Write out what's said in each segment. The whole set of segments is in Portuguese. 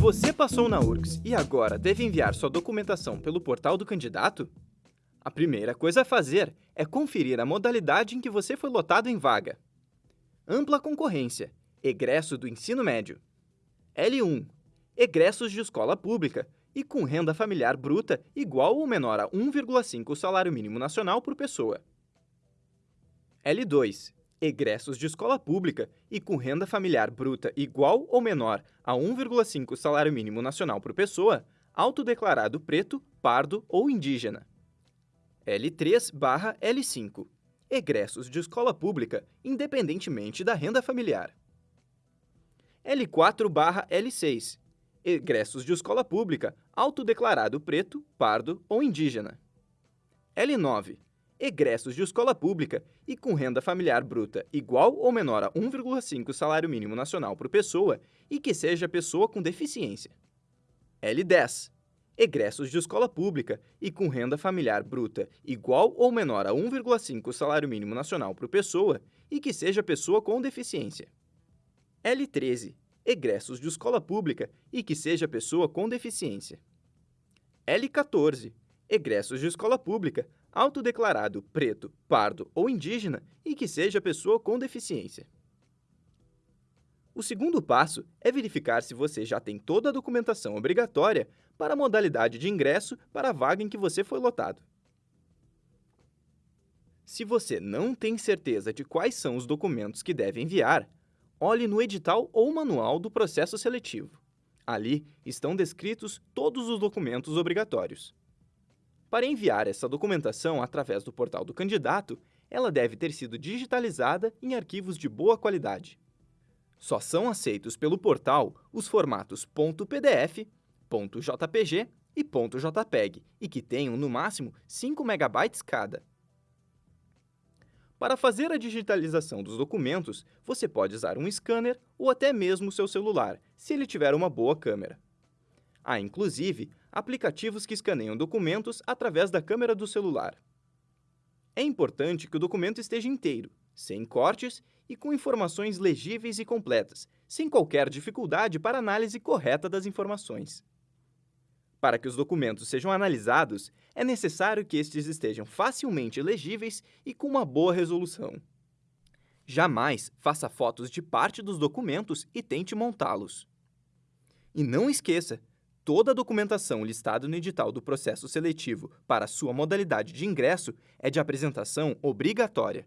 Você passou na URGS e agora deve enviar sua documentação pelo portal do candidato? A primeira coisa a fazer é conferir a modalidade em que você foi lotado em vaga. Ampla concorrência, egresso do ensino médio. L1, egressos de escola pública e com renda familiar bruta igual ou menor a 1,5 salário mínimo nacional por pessoa. L2, egressos de escola pública e com renda familiar bruta igual ou menor a 1,5 salário mínimo nacional por pessoa, autodeclarado preto, pardo ou indígena. L3/L5 egressos de escola pública, independentemente da renda familiar. L4/L6 egressos de escola pública, autodeclarado preto, pardo ou indígena. L9 egressos de escola pública e com renda familiar bruta igual ou menor a 1,5 salário mínimo nacional por pessoa e que seja pessoa com deficiência. L10. Egressos de escola pública e com renda familiar bruta igual ou menor a 1,5 salário mínimo nacional por pessoa e que seja pessoa com deficiência. L13. Egressos de escola pública e que seja pessoa com deficiência. L14. Egressos de escola pública autodeclarado preto, pardo ou indígena e que seja pessoa com deficiência. O segundo passo é verificar se você já tem toda a documentação obrigatória para a modalidade de ingresso para a vaga em que você foi lotado. Se você não tem certeza de quais são os documentos que deve enviar, olhe no edital ou manual do processo seletivo. Ali estão descritos todos os documentos obrigatórios. Para enviar essa documentação através do portal do candidato, ela deve ter sido digitalizada em arquivos de boa qualidade. Só são aceitos pelo portal os formatos .pdf, .jpg e .jpeg, e que tenham, no máximo, 5 MB cada. Para fazer a digitalização dos documentos, você pode usar um scanner ou até mesmo seu celular, se ele tiver uma boa câmera. Há, inclusive, aplicativos que escaneiam documentos através da câmera do celular. É importante que o documento esteja inteiro, sem cortes e com informações legíveis e completas, sem qualquer dificuldade para análise correta das informações. Para que os documentos sejam analisados, é necessário que estes estejam facilmente legíveis e com uma boa resolução. Jamais faça fotos de parte dos documentos e tente montá-los. E não esqueça, toda a documentação listada no edital do processo seletivo para sua modalidade de ingresso é de apresentação obrigatória.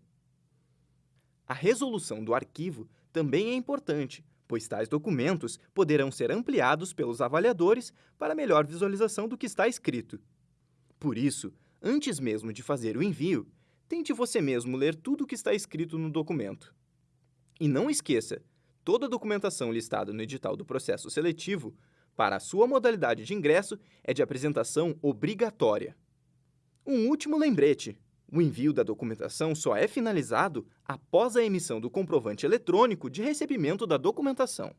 A resolução do arquivo também é importante, pois tais documentos poderão ser ampliados pelos avaliadores para melhor visualização do que está escrito. Por isso, antes mesmo de fazer o envio, tente você mesmo ler tudo o que está escrito no documento. E não esqueça, toda a documentação listada no edital do processo seletivo para a sua modalidade de ingresso é de apresentação obrigatória. Um último lembrete. O envio da documentação só é finalizado após a emissão do comprovante eletrônico de recebimento da documentação.